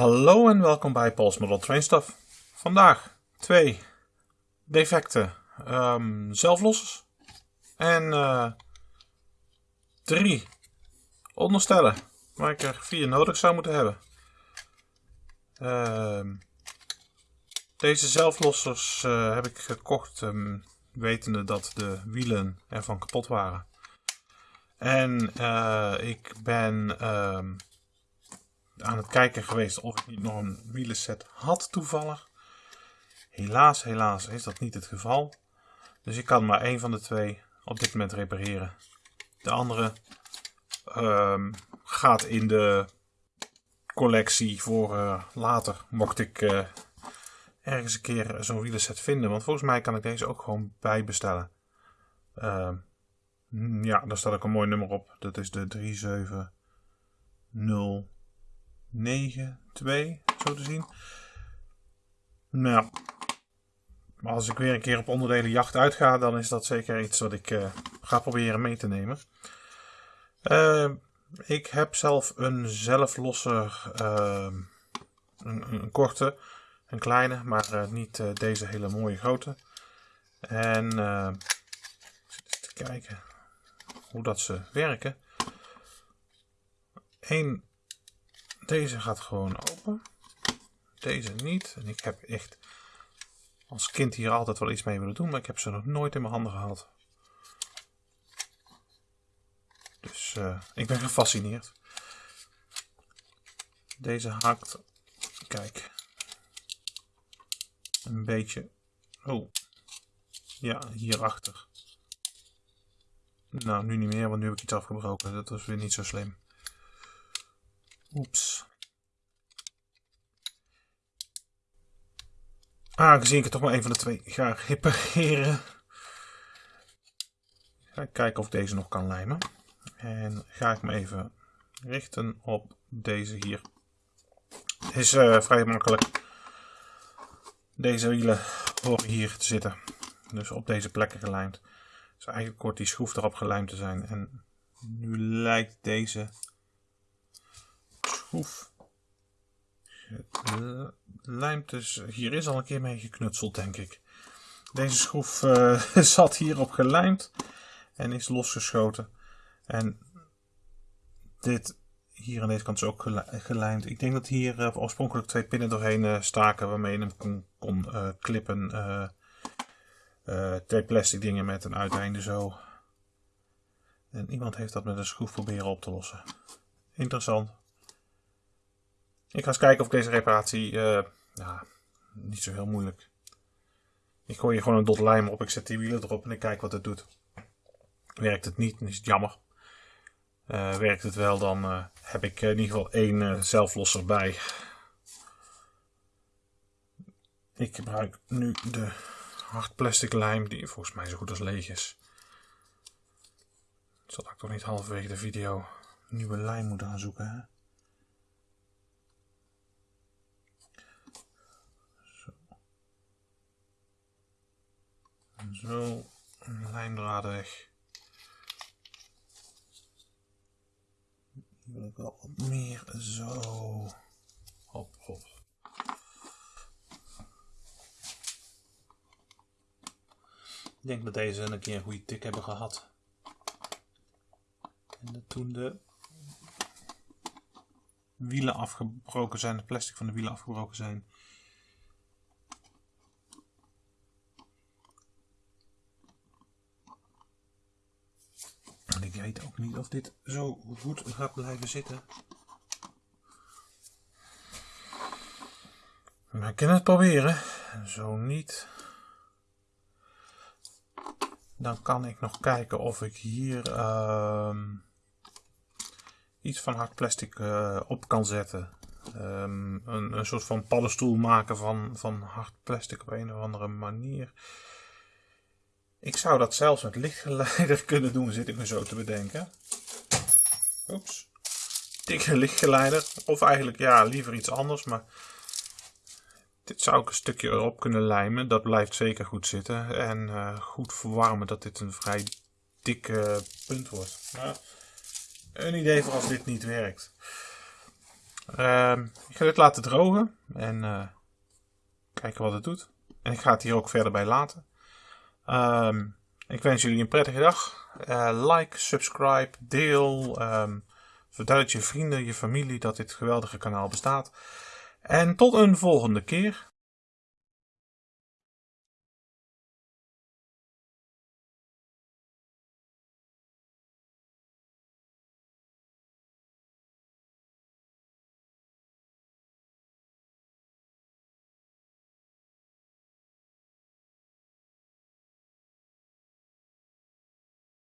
Hallo en welkom bij Paul's Model Train Stuff. Vandaag twee defecte um, zelflossers en uh, drie onderstellen waar ik er vier nodig zou moeten hebben. Uh, deze zelflossers uh, heb ik gekocht um, wetende dat de wielen ervan kapot waren. En uh, ik ben aan het kijken geweest of ik niet nog een wielenset had toevallig. Helaas, helaas is dat niet het geval. Dus ik kan maar één van de twee op dit moment repareren. De andere um, gaat in de collectie voor uh, later, mocht ik uh, ergens een keer zo'n wielenset vinden. Want volgens mij kan ik deze ook gewoon bijbestellen. Uh, ja, daar staat ook een mooi nummer op. Dat is de 370 9, 2, zo te zien. Nou, als ik weer een keer op onderdelen jacht uitga, dan is dat zeker iets wat ik uh, ga proberen mee te nemen. Uh, ik heb zelf een zelflosser, uh, een, een, korte, een kleine, maar niet deze hele mooie grote. En eens te kijken hoe dat ze werken. Eén deze gaat gewoon open. Deze niet. En ik heb echt als kind hier altijd wel iets mee willen doen. Maar ik heb ze nog nooit in mijn handen gehad. Dus uh, ik ben gefascineerd. Deze haakt. Kijk. Een beetje. Oh. Ja, hierachter. Nou, nu niet meer, want nu heb ik iets afgebroken. Dat was weer niet zo slim. Oeps. Aangezien ik er toch maar een van de twee ga repareren. Ga ik kijken of deze nog kan lijmen. En ga ik me even richten op deze hier. Het is uh, vrij makkelijk. Deze wielen horen hier te zitten. Dus op deze plekken gelijmd. Dus eigenlijk hoort die schroef erop gelijmd te zijn. En nu lijkt deze schroef het lijmt dus, hier is al een keer mee geknutseld denk ik. Deze schroef uh, zat hierop gelijmd en is losgeschoten. En dit hier aan deze kant is ook gelijmd. Ik denk dat hier uh, oorspronkelijk twee pinnen doorheen uh, staken waarmee je hem kon, kon klippen. twee plastic dingen met een uiteinde zo. En iemand heeft dat met een schroef proberen op te lossen. Interessant. Ik ga eens kijken of deze reparatie, uh, ja, niet zo heel moeilijk. Ik gooi hier gewoon een dot lijm op, ik zet die wielen erop en ik kijk wat het doet. Werkt het niet, dan is het jammer. Uh, werkt het wel, dan uh, heb ik in ieder geval één zelflosser bij. Ik gebruik nu de hard plastic lijm, die volgens mij zo goed als leeg is. Zal ik toch niet halverwege de video nieuwe lijm moeten gaan zoeken, hè? Zo, lijndraden weg. Hier wil ik wel wat meer. Zo. Hop, hop. Ik denk dat deze een keer een goede tik hebben gehad. En dat toen de wielen afgebroken zijn, de plastic van de wielen afgebroken zijn, ik weet ook niet of dit zo goed gaat blijven zitten. Maar ik kan het proberen. Zo niet. Dan kan ik nog kijken of ik hier uh, iets van hard plastic uh, op kan zetten. Um, een, een soort van paddenstoel maken van, van hard plastic op een of andere manier. Ik zou dat zelfs met lichtgeleider kunnen doen, zit ik me zo te bedenken. Oeps. Dikke lichtgeleider. Of eigenlijk, ja, liever iets anders. Maar dit zou ik een stukje erop kunnen lijmen. Dat blijft zeker goed zitten. En uh, goed verwarmen dat dit een vrij dikke punt wordt. Een idee voor als dit niet werkt. Ehm, ik ga dit laten drogen en eh, kijken wat het doet. En ik ga het hier ook verder bij laten. Ehm, ik wens jullie een prettige dag. Eh, like, subscribe, deel. Um, vertel het je vrienden, je familie dat dit geweldige kanaal bestaat. En tot een volgende keer.